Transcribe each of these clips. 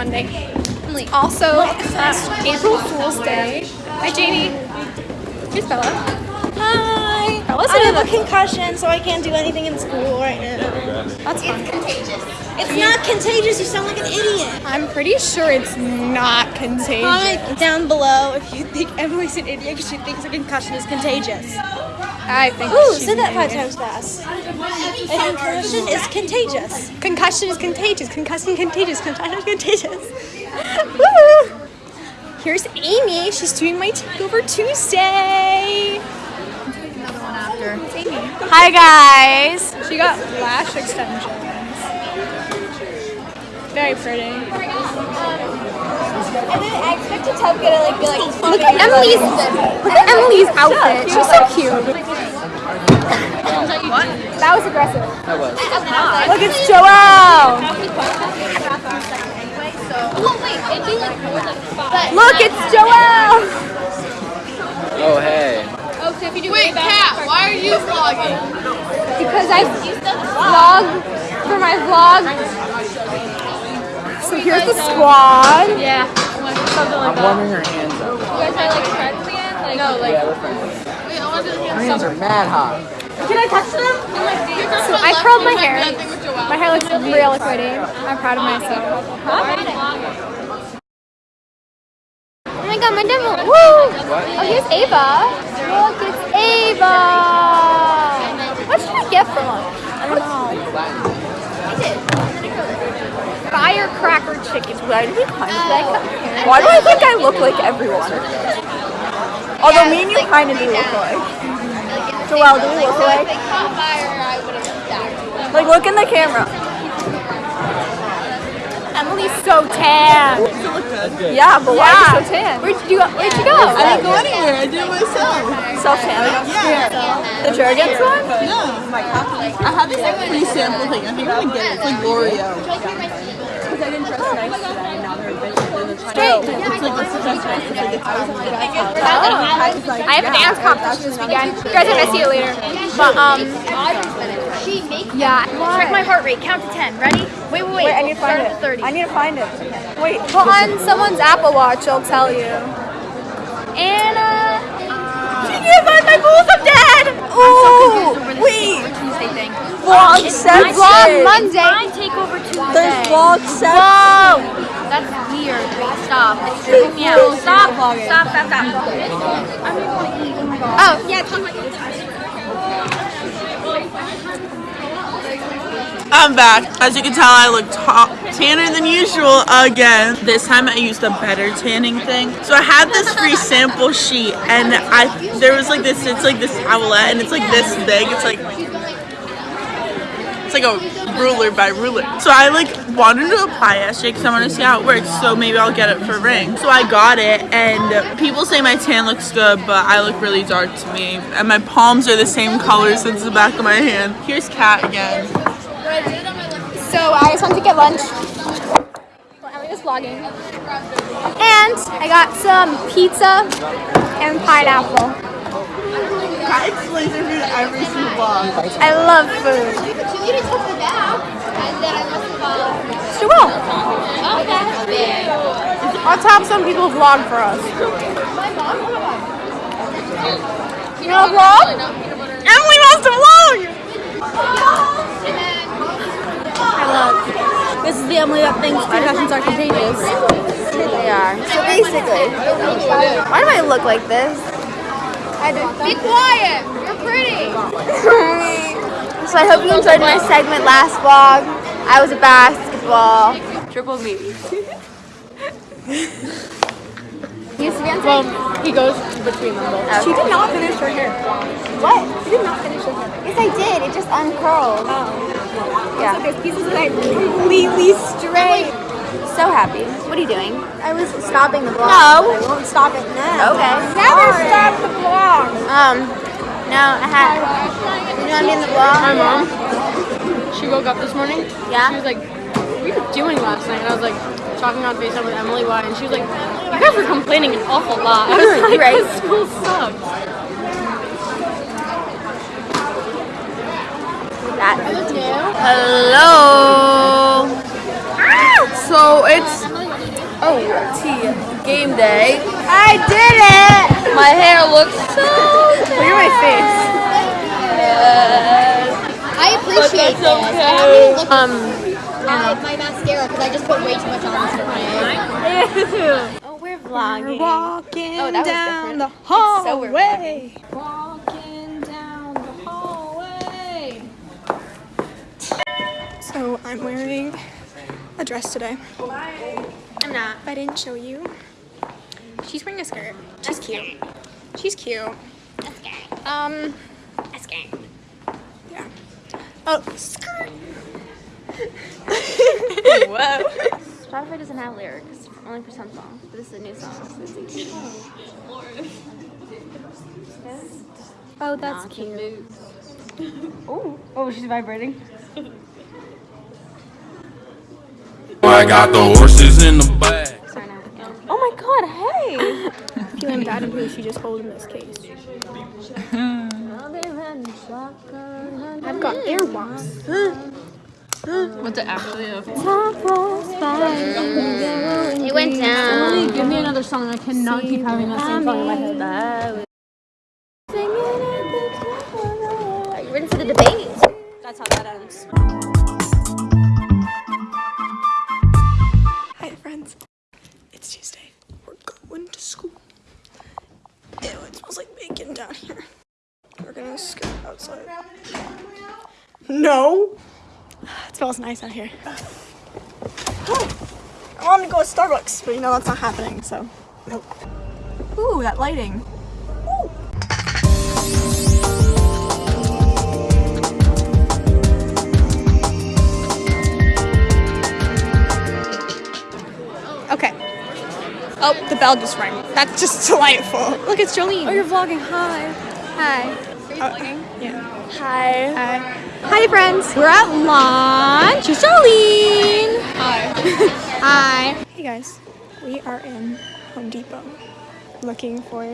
Monday. Also, it's April Fool's Day. Hi Jamie. Here's Bella. Hi. Bella's I have a concussion, so I can't do anything in school right now. That's fine. It's not contagious. You sound like an idiot. I'm pretty sure it's not contagious. Comment down below if you think Emily's an idiot because she thinks a concussion is contagious. I think Ooh, she's say that five times fast. A concussion is contagious. Concussion is contagious. Concussion contagious. Concussion is contagious. Woo! Here's Amy. She's doing my takeover Tuesday. It's Amy. Hi guys. She got lash extensions. Very pretty. And then I expected Tubka to like be like, Look at Emily's look at Emily's outfit. She's so cute. What? That was aggressive. That was. Look, it's Joelle. Look, it's Joelle. Oh, hey. Wait, Kat, why are you vlogging? Because I vlog for my vlog. So here's the squad. Yeah. I'm warming her hands up. You guys are like friends again? Like, no, like. Yeah, we're friends. Wait, I want to do Her hands are mad hot. Can I touch them? So I curled my hair. My hair looks really pretty. I'm proud of myself. Oh my god, my demo. Woo! Oh, here's Ava. Look, it's Ava. What should I get for lunch? I don't know. Firecracker chicken. Why do kind uh, Why do I think I look like everyone? Although me and you kind of do look like. Joelle, do we look like? Like, look in the camera. Emily's so tan. Yeah, but why Yeah. are you so tan? Where'd you go? Where'd you go? I didn't go anywhere. I did it myself. Self-tan? Yeah. The Jergens one? Yeah. I have this like free sample thing. I think I'm gonna get it. It's like L'Oreal. I have a dance competition this weekend. You guys, are gonna see you later. But um, yeah. Check my heart rate. Count to ten. Ready? Wait, wait, wait. Wait, I need to find it. Thirty. I need to find it. Wait. Put on someone's Apple Watch, it'll tell you. Anna. She can't find my balls. I'm dead. Ooh, wait. Tuesday thing. Vlog seven. Vlog Monday. Mine take over Tuesday. There's vlog seven. Whoa! That's Wait, stop. It's tripping me out. Stop. Stop, stop, stop. Oh, yeah. I'm back. As you can tell, I look tanner than usual again. This time I used a better tanning thing. So I had this free sample sheet, and I there was like this. It's like this towelette, and it's like this big. It's like it's like a ruler by ruler. So I like wanted to apply yesterday because I want to see how it works. So maybe I'll get it for ring. So I got it, and people say my tan looks good, but I look really dark to me, and my palms are the same color since the back of my hand. Here's Kat again. So I just went to get lunch. Well, Emily was vlogging. And I got some pizza and pineapple. Kat explains her food every single vlog. I love food. Will. Oh, that's big. Let's have some people vlog for us. You know vlog? Emily wants to vlog! I love. This is the Emily that thinks concussions are contagious. They are. So basically, why do I look like this? Be quiet. You're pretty. So I hope you enjoyed my segment last vlog. I was a basketball. Triple me. Well, he goes between them both. She did not finish her hair. What? She did not finish her hair. Yes, I did. It just uncurled. Oh. Yeah. Look, there's pieces of it completely straight. So happy. What are you doing? I was stopping the vlog. No. I won't stop it now. Okay. Never stop the vlog. Um, no, I had. You know I'm in the vlog. My mom, she woke up this morning. Yeah? She was like, what doing last night? And I was like, talking on FaceTime with Emily Y, and she was like, you guys were complaining an awful lot. I was like, right. this school sucks. That. Hello. Ah! So it's oh tea game day. I did it. My hair looks so. Look at my face. Yes. I appreciate this. Okay. Um at my mascara because I just put way too much on this morning. Oh, we're vlogging. We're walking Oh, that was down different. the It's so we're hallway. walking down the hallway. So I'm wearing a dress today. I'm not. I didn't show you. She's wearing a skirt. She's cute. She's cute. Um. A skirt. Yeah. Oh, skirt. Whoa. Spotify doesn't have lyrics, only for some songs. But this is a new song. So it's like, Oh, that's cute. oh, oh, she's vibrating. I got the horses in the back. Sorry, now. Yeah. Oh my god, hey! Feeling bad and who she just holding this case. I've got earwax. What's it actually of? It went down. Give me another song. I cannot keep having that same song in my head. Nice out here. I wanted to go to Starbucks, but you know that's not happening, so. Nope. Ooh, that lighting. Ooh. Okay. Oh, the bell just rang. That's just delightful. Look, it's Jolene. Oh, you're vlogging. Hi. Hi. Are vlogging? Uh, yeah. Hi. Hi. Hi, friends. We're at lunch. It's Jolene. Hi. Hi. Hey, guys. We are in Home Depot looking for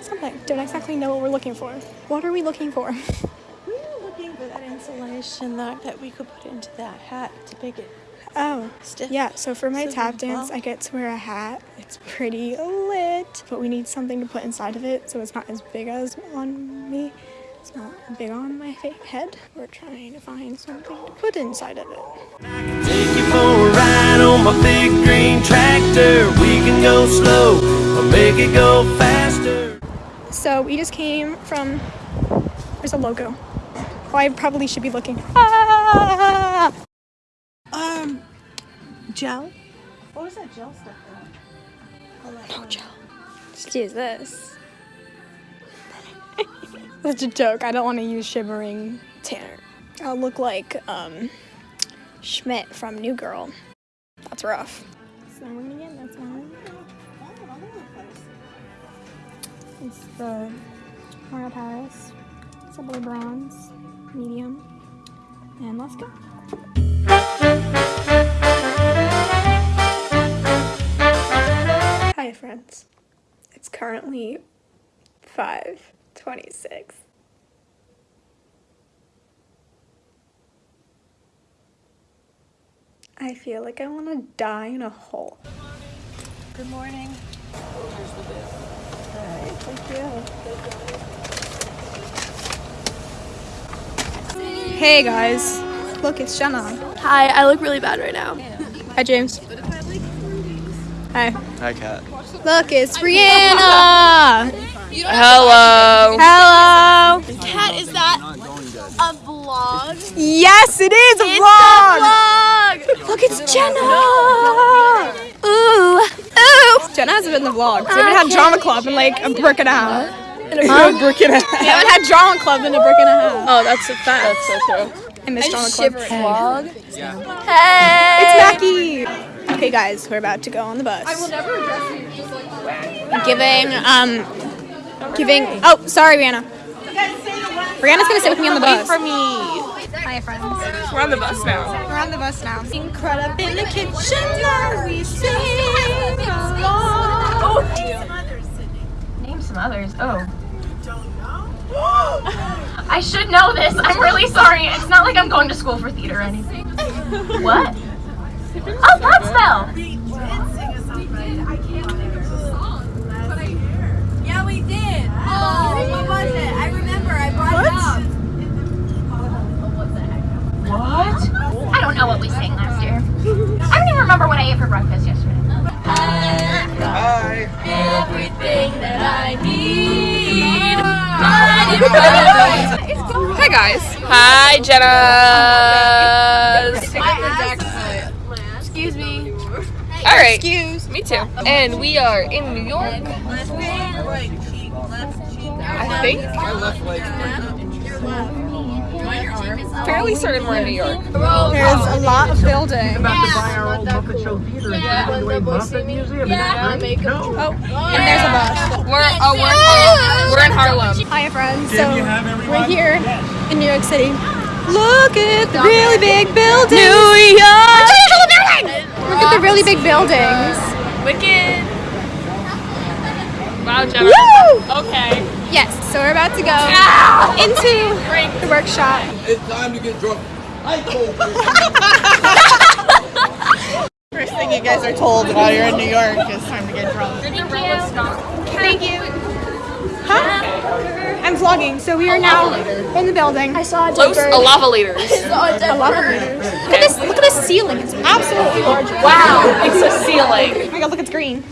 something. Don't exactly know what we're looking for. What are we looking for? We're looking for that insulation that, that we could put into that hat to make it Oh, stiff. yeah. So for my So tap dance. I get to wear a hat. It's pretty lit, but we need something to put inside of it so it's not as big as on me. It's not big on my head. We're trying to find something to put inside of it. Take you for a ride on my big green tractor. We can go slow or make it go faster. So we just came from. There's a logo. Oh, I probably should be looking. Ah! Gel? What was that gel stuff? No gel. Just use this. Such a joke. I don't want to use shimmering tanner. I'll look like um, Schmidt from New Girl. That's rough. Snowing again. That's mine. It's the L'Oreal Paris, Sublime Bronze, medium, and let's go. Friends. It's currently 5:26. I feel like I want to die in a hole. Good morning. Good morning. Hi. Thank you. Hey guys, look, it's Jenna. Hi, I look really bad right now. Hi, James. Hi. Hi, Kat. Look, it's Brianna. Hello. Hello. Kat, is that a vlog? Yes, it is a vlog. Look, it's Jenna. Ooh, ooh. Jenna hasn't been in the vlog. 'cause We haven't had drama club in like a brick and a half. In a brick and a half. We haven't had drama club in a brick and a half. Oh, that's a fact. That's so true. I miss drama club. Vlog. It's Mackie. Okay, guys, we're about to go on the bus. I will never address you. Giving, um, giving. Oh, sorry, Brianna. Brianna's gonna sit with me on the bus. For me. Hi, friends. We're on the bus now. We're on the bus now. Incredible in the kitchen as we sing along. Name some others. Oh. I should know this. I'm really sorry. It's not like I'm going to school for theater or anything. What? Oh, Godspell! Yeah, we did. Oh, what was it? I remember. I brought it up. I don't know what we sang last year. I don't even remember what I ate for breakfast yesterday. Everything that I need. Hi guys. Hi Jenna. All right. Excuse. Me too. And we are in New York. I think. Fairly certain we're in New York. There's a lot of building. And there's a bus. We're oh we're in Harlem. We're in Harlem. Hi, friends. So we're here in New York City. Look at the really big buildings. New York. Look at the really big buildings. Wicked. Wow, Jenna. Woo! Okay. Yes. So we're about to go into the workshop. It's time to get drunk. I told First thing you guys are told while you're in New York is time to get drunk. Thank you. Huh? I'm vlogging, so we are now in the building. I saw a Close a lava liters. I love it. Look at this! Look at this ceiling. It's absolutely gorgeous. Wow, it's a ceiling. Oh my god! Look, it's green.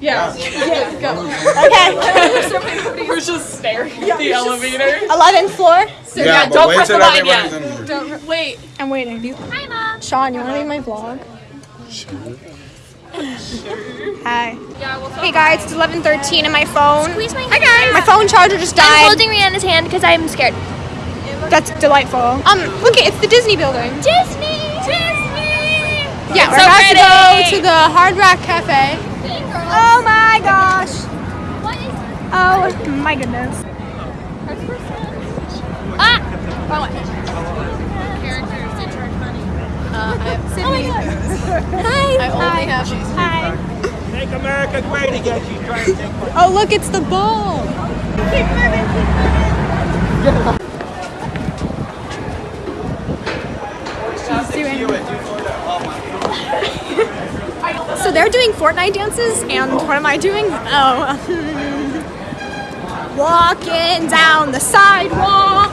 Yeah. yeah. yeah. Okay. We're just staring at the elevator. 11th floor. Yeah, don't press the line yet. Don't wait. I'm waiting. Hi, mom. Sean, you want to be my vlog? Hi. Hey guys, it's 11:13 and my phone. Squeeze my Hi guys. My phone charger just died. I'm holding Rihanna's hand because I'm scared. That's delightful. Um, look, it's the Disney building. Disney! Disney! Yeah, we're so about pretty. to go to the Hard Rock Cafe. Oh my gosh. What is Oh my goodness. Ah! Hi. I only have Hi. Make America great again. She's trying to take Oh, look, it's the ball. Keep moving, keep moving. So they're doing Fortnite dances, and what am I doing? Oh, walking down the sidewalk.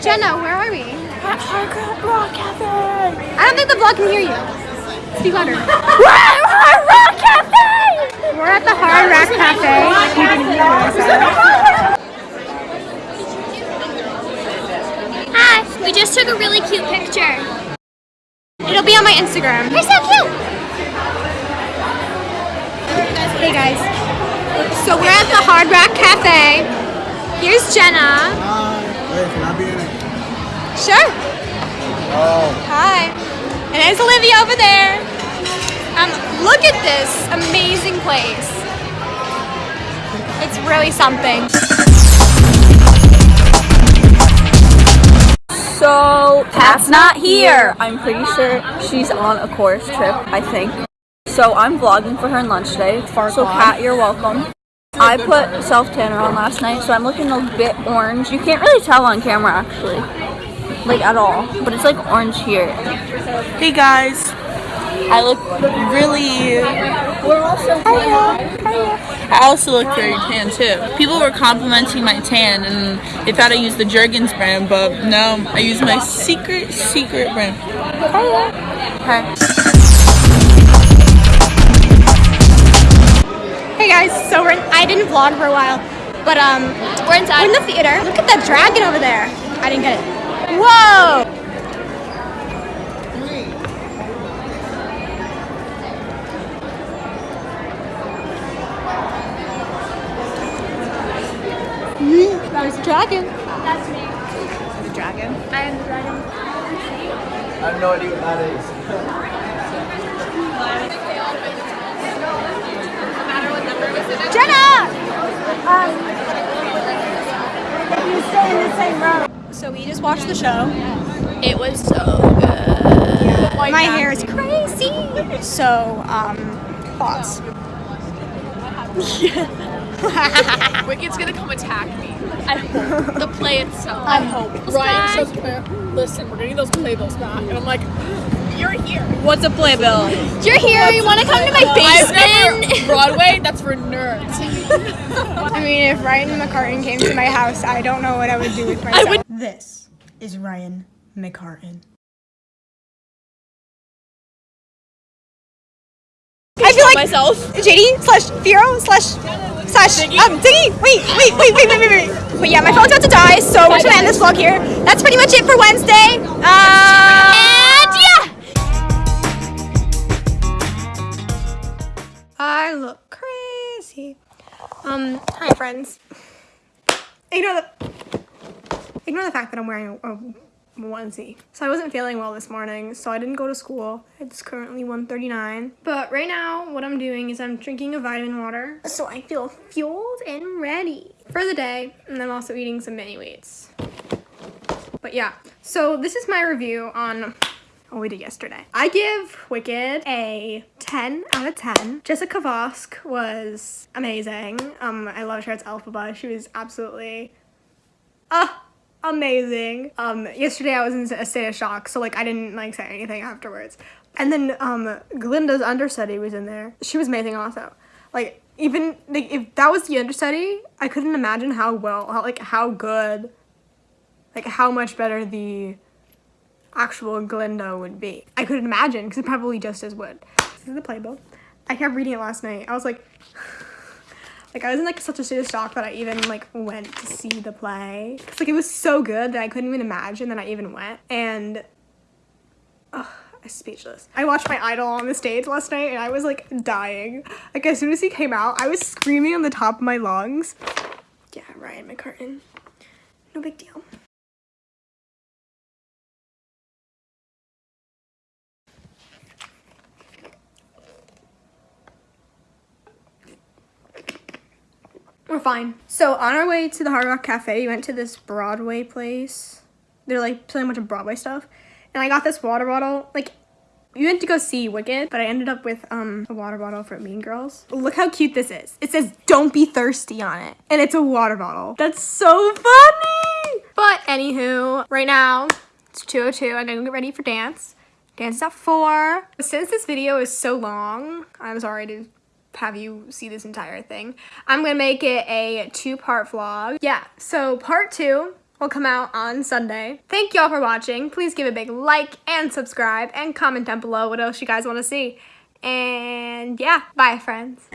Jenna, where are we? At Hard Rock Cafe. I don't think the vlog can hear you. Speak louder. We're at Hard Rock Cafe. We're at the Hard Rock Cafe. You can hear what I said. Hi! We just took a really cute picture. It'll be on my Instagram. You're so cute! Hey guys. So we're at the Hard Rock Cafe. Here's Jenna. Wait, Sure. Oh. Hi. And there's Olivia over there. Um, look at this amazing place. It's really something. So Pat's not here. I'm pretty sure she's on a chorus trip, I think. So I'm vlogging for her on lunch day. so Pat, you're welcome. I put self tanner on last night, so I'm looking a bit orange. You can't really tell on camera actually, like at all. But it's like orange here. Hey guys, I look really. We're also I also look very tan too. People were complimenting my tan and they thought I used the Jergens brand, but no, I use my secret, secret brand. Hey guys, so we're in, I didn't vlog for a while, but um, we're inside. We're in the theater. Look at that dragon over there. I didn't get it. Whoa! There's a dragon. That's me. The dragon? I am the dragon. I have no idea what that is. Jenna! Um, you stay in the same row. So we just watched the show. It was so good. My hair is crazy. So, um, thoughts. Wicked's gonna come attack me. I hope. The play itself. I hope. Ryan says, "Listen, we're getting those playbills back," and I'm like, You're here. What's a playbill? You're here. You want to come to my basement? never Broadway. That's for nerds. I mean, if Ryan McCartan came to my house, I don't know what I would do with myself. This is Ryan McCartan. I feel like myself. JD slash Fiyero slash slash um Ziggy. Wait, wait, wait, wait, wait, wait, wait. But yeah, my phone's about to die, so we're just gonna end this vlog here. That's pretty much it for Wednesday. Uh, and yeah. I look crazy. Um, hi friends. Ignore the ignore the fact that I'm wearing a, a onesie. So I wasn't feeling well this morning, so I didn't go to school. It's currently 1.39. But right now, what I'm doing is I'm drinking a vitamin water, so I feel fueled and ready for the day. And I'm also eating some mini wheats. But yeah, so this is my review on what we did yesterday. I give Wicked a 10 out of 10. Jessica Vosk was amazing. Um, I loved her as Elphaba. She was absolutely, ah, amazing. Um, yesterday I was in a state of shock, so like I didn't like say anything afterwards. And then um, Glinda's understudy was in there. She was amazing also. Like even like if that was the understudy, I couldn't imagine how well, how, like how good, like how much better the actual Glinda would be. I couldn't imagine because it probably just as would. This is the playbook. I kept reading it last night. I was like, like I was in like such a state of shock that I even like went to see the play. Cause like it was so good that I couldn't even imagine that I even went. And ugh, I'm speechless. I watched my idol on the stage last night and I was like dying. Like as soon as he came out, I was screaming on the top of my lungs. Yeah, Ryan McCartan. No big deal. We're fine. So on our way to the Hard Rock Cafe, we went to this Broadway place. They're like playing a bunch of Broadway stuff. And I got this water bottle. Like, we went to go see Wicked, but I ended up with um a water bottle from Mean Girls. Look how cute this is. It says don't be thirsty on it. And it's a water bottle. That's so funny! But anywho, right now, it's 2.02. I'm gonna get ready for dance. Dance is at 4. Since this video is so long, I'm sorry to have you see this entire thing. I'm gonna make it a two-part vlog. Yeah, so part two will come out on Sunday. Thank y'all for watching. Please give a big like and subscribe and comment down below what else you guys want to see. And yeah, bye friends.